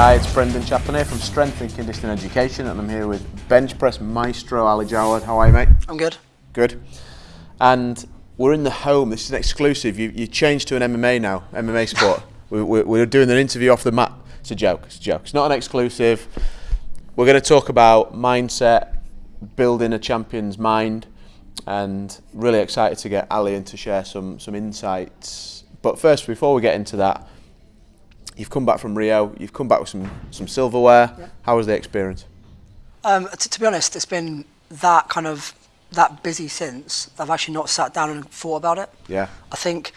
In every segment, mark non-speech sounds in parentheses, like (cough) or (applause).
Hi, it's Brendan Chaplin here from Strength and Conditioning Education, and I'm here with bench press maestro Ali Jawad. How are you, mate? I'm good. Good. And we're in the home. This is an exclusive. You, you changed to an MMA now, MMA sport. (laughs) we, we, we're doing an interview off the mat. It's a joke. It's a joke. It's not an exclusive. We're going to talk about mindset, building a champion's mind, and really excited to get Ali in to share some some insights. But first, before we get into that, you've come back from Rio. You've come back with some some silverware. Yeah. How was the experience? Um, t- to be honest, it's been that kind of that busy since I've actually not sat down and thought about it. Yeah. I think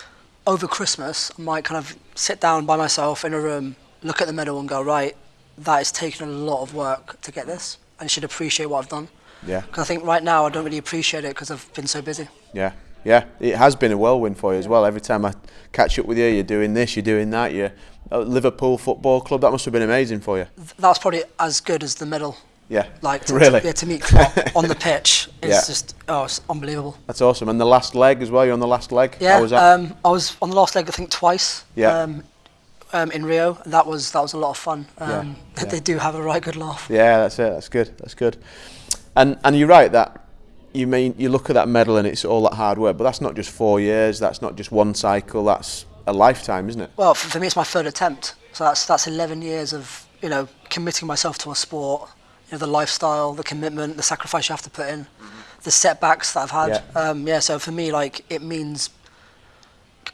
over Christmas I might kind of sit down by myself in a room, look at the medal and go, right, that has taken a lot of work to get this, and should appreciate what I've done. Yeah. Because I think right now I don't really appreciate it because I've been so busy. Yeah, yeah, it has been a whirlwind for you as well. Every time I catch up with you, you're doing this, you're doing that. You're Liverpool Football Club. That must have been amazing for you. That's probably as good as the medal. Yeah, Like to, really, to, yeah, to meet Klopp (laughs) on the pitch is Yeah. just oh, it's unbelievable. that's awesome. And the last leg as well. You're on the last leg. Yeah, How was that? Um, I was on the last leg I think twice. Yeah. Um, um, in Rio, that was that was a lot of fun. Um, (laughs) Yeah, yeah. They do have a right good laugh. yeah, that's it. That's good. That's good. And and you're right that you mean you look at that medal and it's all that hard work, but that's not just four years. That's not just one cycle. That's a lifetime, isn't it? Well, for, me, it's my third attempt, so that's that's 11 years of you know committing myself to a sport. You know, the lifestyle, the commitment, the sacrifice you have to put in, the setbacks that I've had. Mm-hmm. Yeah. Um, yeah. So for me, like it means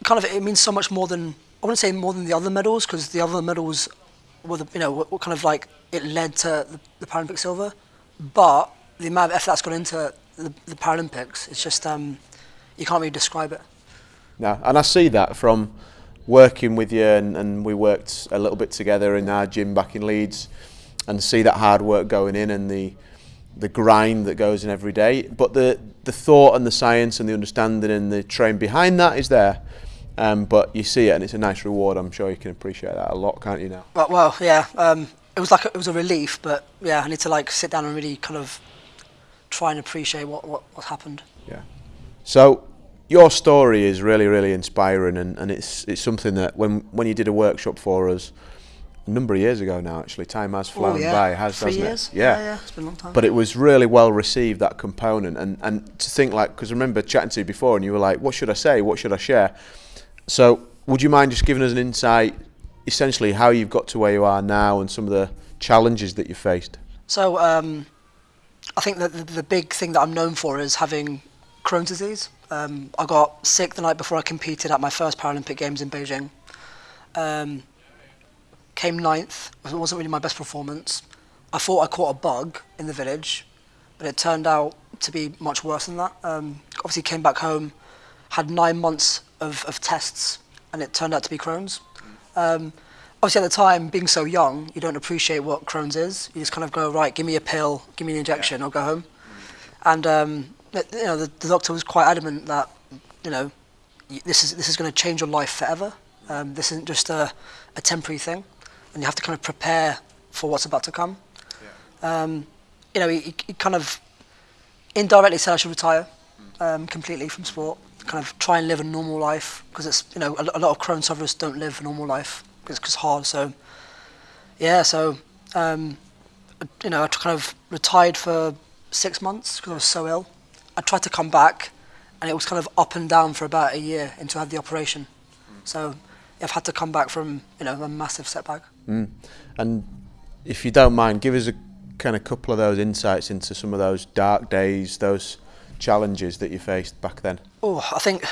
kind of it means so much more than I wouldn't say more than the other medals because the other medals were the, you know were, were kind of like it led to the, the Paralympic silver, but the amount of effort that's gone into the, the Paralympics, it's just um, you can't really describe it. No, and I see that from working with you, and, and we worked a little bit together in our gym back in Leeds, and see that hard work going in and the the grind that goes in every day. But the the thought and the science and the understanding and the train behind that is there. Um, but you see it, and it's a nice reward. I'm sure you can appreciate that a lot, can't you now? Well, well yeah. Um, it was like a, it was a relief, but yeah, I need to like sit down and really kind of try and appreciate what what, what happened. Yeah. So your story is really, really inspiring, and, and it's it's something that when when you did a workshop for us a number of years ago now, actually, time has flown oh yeah, by, has three years. it? Yeah. yeah, it's been a long time. But it was really well received that component, and and to think like because I remember chatting to you before, and you were like, "What should I say? What should I share?" So would you mind just giving us an insight, essentially how you've got to where you are now, and some of the challenges that you faced? So um, I think that the, the big thing that I'm known for is having Crohn's disease. Um, I got sick the night before I competed at my first Paralympic Games in Beijing. Um, came ninth. It wasn't really my best performance. I thought I caught a bug in the village, but it turned out to be much worse than that. Um, obviously, came back home, had nine months of, of tests, and it turned out to be Crohn's. Um, obviously, at the time, being so young, you don't appreciate what Crohn's is. You just kind of go, right, give me a pill, give me an injection, I'll go home. And um, you know, the, the doctor was quite adamant that you know, this is this is going to change your life forever. Um, this isn't just a, a temporary thing, and you have to kind of prepare for what's about to come. Um, you know, he, he- kind of indirectly said I should retire um, completely from sport, kind of try and live a normal life because it's you know a, a lot of Crohn's sufferers don't live a normal life it's hard. So yeah, so um, you know I kind of retired for six months because I was so ill. I tried to come back, and it was kind of up and down for about a year until I had the operation. So I've had to come back from you know a massive setback. Mm. And if you don't mind, give us a kind of couple of those insights into some of those dark days, those challenges that you faced back then. Oh, I think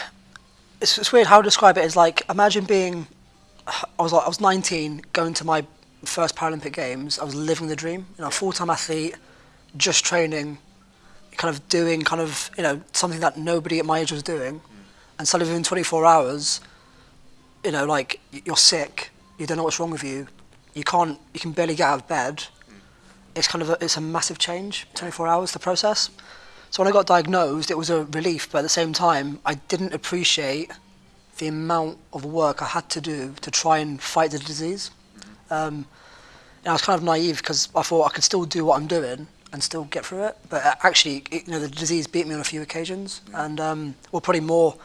it's, it's weird how to describe it. Is like imagine being, I was like I was 19, going to my first Paralympic Games. I was living the dream. You know, full-time athlete, just training, kind of doing kind of you know something that nobody at my age was doing, and suddenly within 24 hours, you know, like you're sick, you don't know what's wrong with you, you can't, you can barely get out of bed. It's kind of a, it's a massive change. 24 hours the process. So when I got diagnosed, it was a relief, but at the same time, I didn't appreciate the amount of work I had to do to try and fight the disease. Um, and I was kind of naive because I thought I could still do what I'm doing and still get through it. But uh, actually, it, you know, the disease beat me on a few occasions, and um, well, probably more,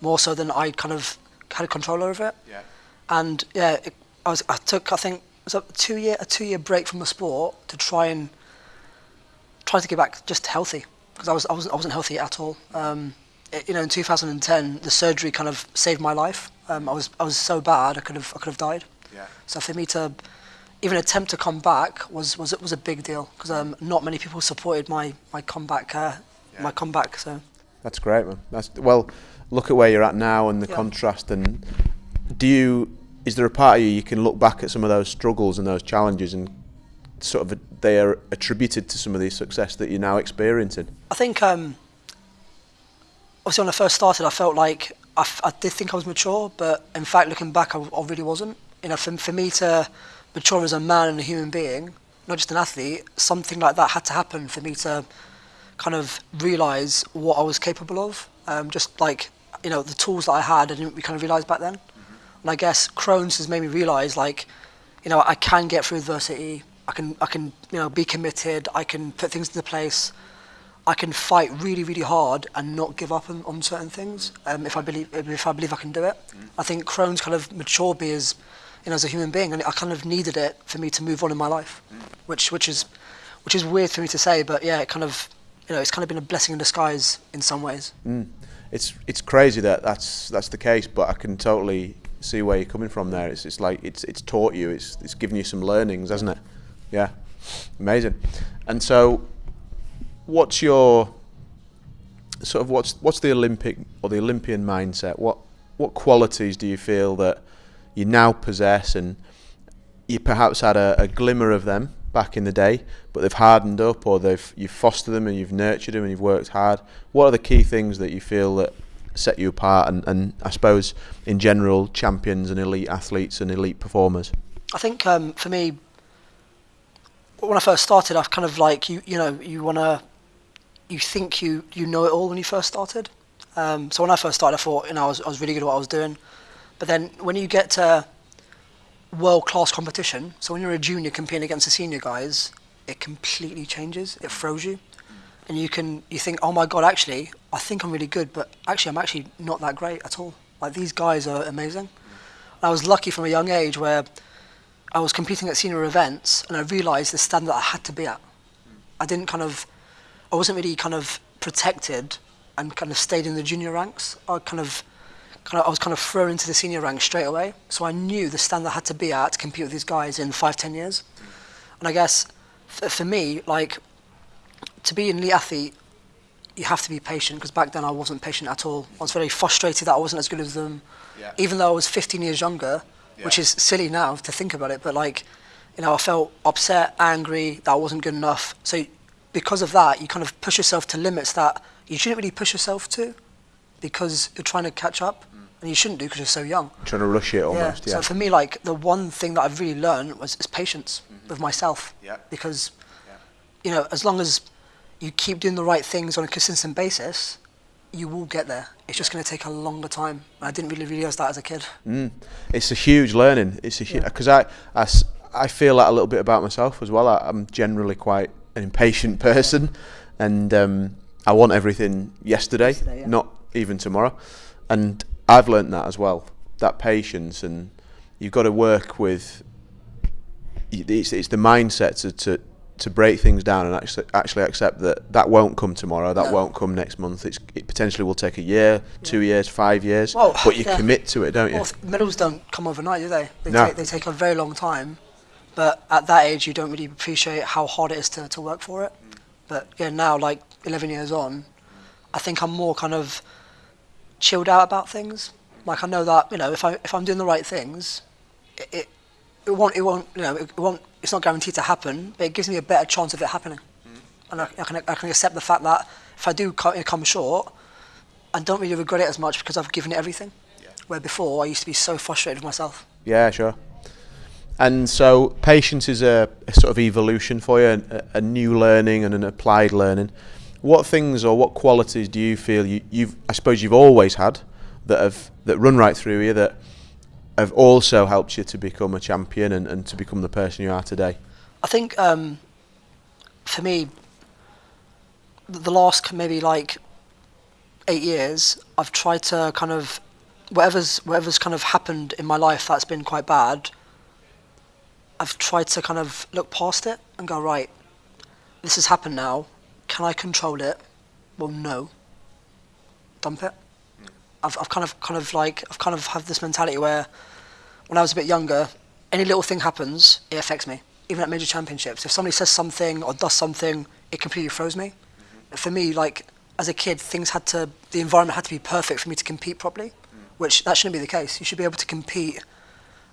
more so than I kind of had control over it. Yeah. And yeah, it, I was I took I think it was a two year a two year break from the sport to try and try to get back just healthy because I was I wasn't I wasn't healthy at all. Um, you know, in 2010, the surgery kind of saved my life. Um, I was I was so bad I could have I could have died. Yeah. So for me to even attempt to come back was was was a big deal because um, not many people supported my my comeback uh, Yeah. my comeback. So That's great, man. That's well. Look at where you're at now and the Yeah. contrast. And do you? Is there a part of you you can look back at some of those struggles and those challenges and sort of they are attributed to some of the success that you're now experiencing? I think um, obviously when I first started, I felt like I, f- I did think I was mature, but in fact, looking back, I, I really wasn't. You know, for, for me to mature as a man and a human being, not just an athlete, something like that had to happen for me to kind of realise what I was capable of. Um, just like you know, the tools that I had, I didn't kind of realise back then. And I guess Crohn's has made me realise like, you know, I can get through adversity. I can, I can, you know, be committed. I can put things into place. I can fight really, really hard and not give up on, on certain things um, if I believe if I believe I can do it. I think Crohn's kind of matured me as you know as a human being, and I kind of needed it for me to move on in my life, which which is which is weird for me to say, but yeah, it kind of you know it's kind of been a blessing in disguise in some ways. It's it's crazy that that's that's the case, but I can totally see where you're coming from there. It's it's like it's it's taught you, it's it's given you some learnings, hasn't it? Yeah, amazing. And so, what's your sort of what's what's the Olympic or the Olympian mindset? What what qualities do you feel that you now possess, and you perhaps had a, a glimmer of them back in the day, but they've hardened up, or they've you've fostered them and you've nurtured them and you've worked hard. What are the key things that you feel that set you apart, and, and I suppose in general, champions and elite athletes and elite performers? I think um, for me, when I first started, I've kind of like you you know you wanna you think you you know it all when you first started. Um, so when I first started, I thought you know I was I was really good at what I was doing, but then when you get to world class competition, so when you're a junior competing against the senior guys, it completely changes. It throws you, and you can you think, oh my god, actually, I think I'm really good, but actually I'm actually not that great at all. Like these guys are amazing. I was lucky from a young age where I was competing at senior events, and I realised the standard I had to be at. I didn't kind of, I wasn't really kind of protected, and kind of stayed in the junior ranks. I kind of, kind of, I was kind of thrown into the senior ranks straight away. So I knew the standard I had to be at to compete with these guys in five, ten years. And I guess for me, like, to be an elite athlete, you have to be patient because back then I wasn't patient at all. I was very frustrated that I wasn't as good as them, Yeah. even though I was 15 years younger, which is silly now to think about it. But like, you know, I felt upset, angry that I wasn't good enough. So because of that, you kind of push yourself to limits that you shouldn't really push yourself to, because you're trying to catch up, and you shouldn't do because you're so young. Trying to rush it almost, yeah. So for me, like the one thing that I've really learned was is patience with myself. Yeah. Because, Yeah. you know, as long as you keep doing the right things on a consistent basis, you will get there. It's just going to take a longer time. And I didn't really realise that as a kid. Mm. It's a huge learning. It's a Yeah. because I feel that a little bit about myself as well. I, I'm generally quite an impatient person, and um, I want everything yesterday, Yesterday, yeah. not even tomorrow. And I've learnt that as well. That patience, and you've got to work with. It's, it's the mindset to, to to break things down and actually actually accept that that won't come tomorrow. That No. won't come next month. It's, it potentially will take a year, two years, five years. Well, but you yeah. commit to it, don't you? Well, medals don't come overnight, do they? They, No. take, they take a very long time. But at that age, you don't really appreciate how hard it is to, to work for it. But yeah, now, like 11 years on, I think I'm more kind of chilled out about things. Like I know that you know if I if I'm doing the right things, it it, it won't it won't you know it won't it's not guaranteed to happen, but it gives me a better chance of it happening. And I, I can I can accept the fact that if I do co- come short, I don't really regret it as much because I've given it everything. Where before I used to be so frustrated with myself. Yeah, sure. And so patience is a, a sort of evolution for you, a, a new learning and an applied learning. What things or what qualities do you feel you, you've, I suppose you've always had that have that run right through you that have also helped you to become a champion and, and to become the person you are today? I think um, for me, the last maybe like eight years, I've tried to kind of whatever's whatever's kind of happened in my life that's been quite bad. I've tried to kind of look past it and go right. This has happened now. Can I control it? Well, no. Dump it. I've, I've kind of kind of like I've kind of had this mentality where when I was a bit younger, any little thing happens, it affects me. Even at major championships, if somebody says something or does something, it completely throws me. Mm-hmm. For me, like as a kid, things had to the environment had to be perfect for me to compete properly, mm. which that shouldn't be the case. You should be able to compete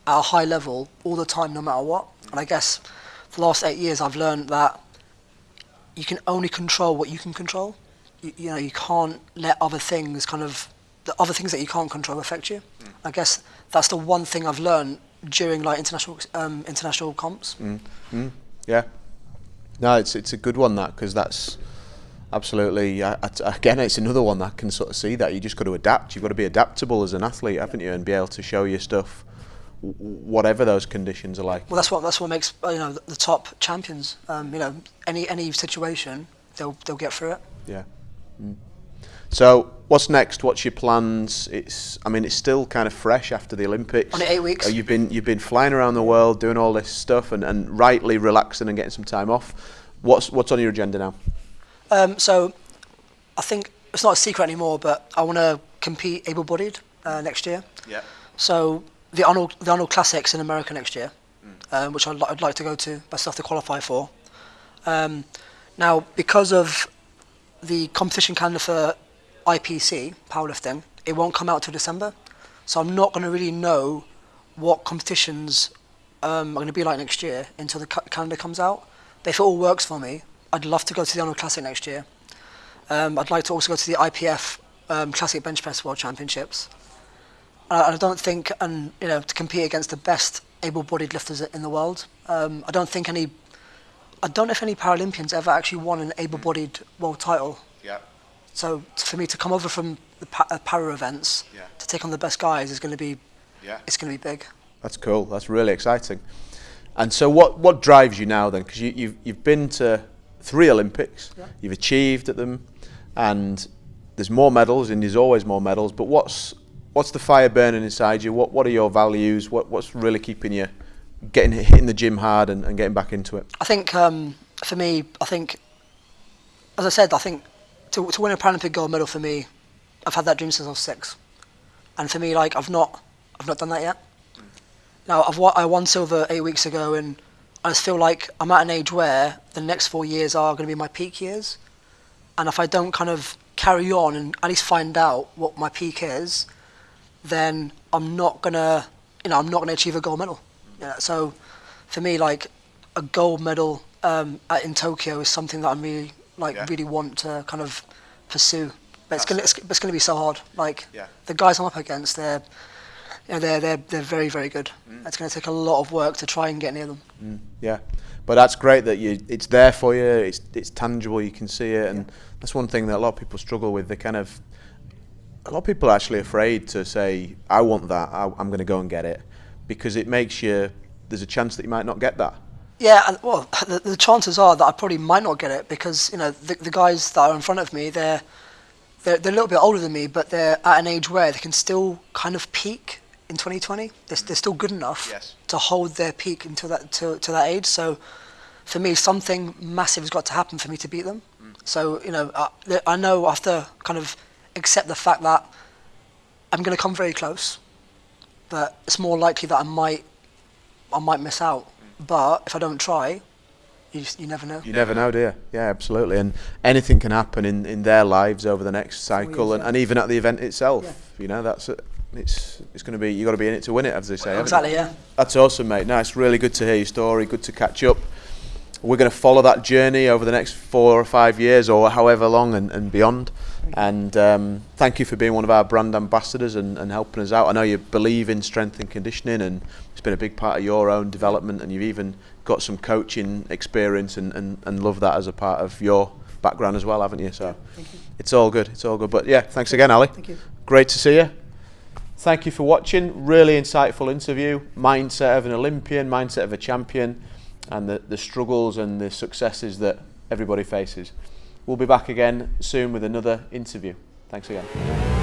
at a high level all the time, no matter what. And I guess the last eight years, I've learned that you can only control what you can control. You, you know, you can't let other things kind of the other things that you can't control affect you. Mm. I guess that's the one thing I've learned during like international um, international comps. Mm. Mm. Yeah. No, it's it's a good one that because that's absolutely I, I, again it's another one that can sort of see that you just got to adapt. You've got to be adaptable as an athlete, haven't you, and be able to show your stuff whatever those conditions are like. Well, that's what that's what makes you know the, the top champions. Um, you know, any any situation they'll they'll get through it. Yeah. Mm. So, what's next? What's your plans? It's, I mean, it's still kind of fresh after the Olympics. Only eight weeks. Uh, you've been you've been flying around the world doing all this stuff and, and rightly relaxing and getting some time off. What's what's on your agenda now? Um, so, I think it's not a secret anymore, but I want to compete able-bodied uh, next year. Yeah. So the Arnold the Arnold Classics in America next year, mm. um, which I'd, I'd, like to go to, but still have to qualify for. Um, now, because of the competition calendar for IPC, powerlifting, it won't come out till December. So I'm not going to really know what competitions um, are going to be like next year until the ca calendar comes out. But if it all works for me, I'd love to go to the Arnold Classic next year. Um, I'd like to also go to the IPF um, Classic Bench Press World Championships. I, I don't think, and you know, to compete against the best able-bodied lifters in the world. Um, I don't think any, I don't know if any Paralympians ever actually won an able-bodied world title. Yeah. So for me to come over from the pa- uh, para events yeah. to take on the best guys is going to be, yeah. it's going to be big. That's cool. That's really exciting. And so, what what drives you now then? Because you, you've you've been to three Olympics, yeah. you've achieved at them, and there's more medals, and there's always more medals. But what's what's the fire burning inside you? What what are your values? What what's really keeping you getting hitting the gym hard and, and getting back into it? I think um, for me, I think as I said, I think to, to win a Paralympic gold medal for me, I've had that dream since I was six, and for me, like I've not, I've not done that yet. Now I've I won silver eight weeks ago, and I just feel like I'm at an age where the next four years are going to be my peak years, and if I don't kind of carry on and at least find out what my peak is, then I'm not gonna, you know, I'm not gonna achieve a gold medal. Yeah, so for me, like a gold medal um, at, in Tokyo is something that I really like yeah. really want to kind of pursue. But it's gonna it's, it's, gonna be so hard. Like yeah. the guys I'm up against, they're you know, they're they're they're very very good. Mm. It's going to take a lot of work to try and get near them. Mm. Yeah, but that's great that you it's there for you. It's it's tangible. You can see it, and yeah. that's one thing that a lot of people struggle with. They kind of a lot of people are actually afraid to say, "I want that. I, I'm going to go and get it," because it makes you. There's a chance that you might not get that. Yeah, well, the, the, chances are that I probably might not get it because you know the, the guys that are in front of me, they're, they're they're a little bit older than me, but they're at an age where they can still kind of peak in 2020. They're, they're still good enough yes. to hold their peak until that to, to that age. So, for me, something massive has got to happen for me to beat them. Mm. So you know, I, I know after kind of accept the fact that I'm going to come very close, but it's more likely that I might I might miss out. But if I don't try, you, just, you never know. You never know, do you? Yeah, absolutely. And anything can happen in, in their lives over the next cycle, and, and even at the event itself. Yeah. You know, that's it. It's it's going to be you got to be in it to win it, as they say. Exactly, yeah. That's awesome, mate. No, it's really good to hear your story. Good to catch up. We're going to follow that journey over the next four or five years, or however long, and, and beyond. And um, thank you for being one of our brand ambassadors and, and, helping us out. I know you believe in strength and conditioning, and it's been a big part of your own development. And you've even got some coaching experience and, and, and love that as a part of your background as well, haven't you? So you. it's all good. It's all good. But yeah, thanks again, Ali. Thank you. Great to see you. Thank you for watching. Really insightful interview. Mindset of an Olympian, mindset of a champion, and the, the struggles and the successes that everybody faces. We'll be back again soon with another interview. Thanks again.